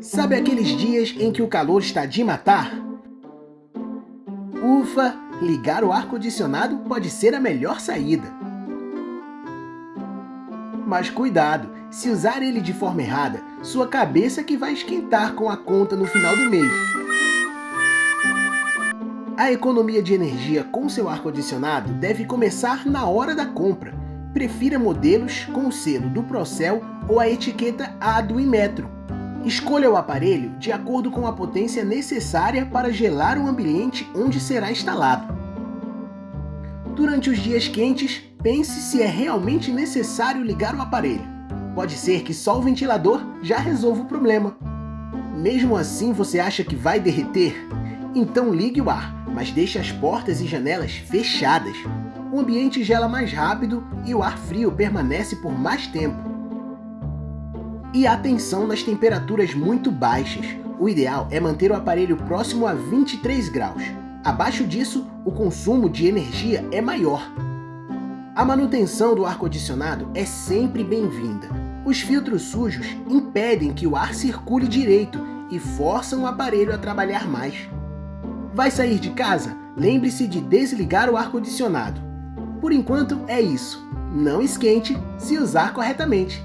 Sabe aqueles dias em que o calor está de matar? Ufa, ligar o ar-condicionado pode ser a melhor saída. Mas cuidado, se usar ele de forma errada, sua cabeça que vai esquentar com a conta no final do mês. A economia de energia com seu ar-condicionado deve começar na hora da compra. Prefira modelos com o selo do Procel ou a etiqueta A do Inmetro. Escolha o aparelho de acordo com a potência necessária para gelar o ambiente onde será instalado. Durante os dias quentes, pense se é realmente necessário ligar o aparelho. Pode ser que só o ventilador já resolva o problema. Mesmo assim você acha que vai derreter? Então ligue o ar, mas deixe as portas e janelas fechadas. O ambiente gela mais rápido e o ar frio permanece por mais tempo. E atenção nas temperaturas muito baixas. O ideal é manter o aparelho próximo a 23 graus. Abaixo disso, o consumo de energia é maior. A manutenção do ar-condicionado é sempre bem-vinda. Os filtros sujos impedem que o ar circule direito e forçam o aparelho a trabalhar mais. Vai sair de casa? Lembre-se de desligar o ar-condicionado. Por enquanto é isso. Não esquente se usar corretamente.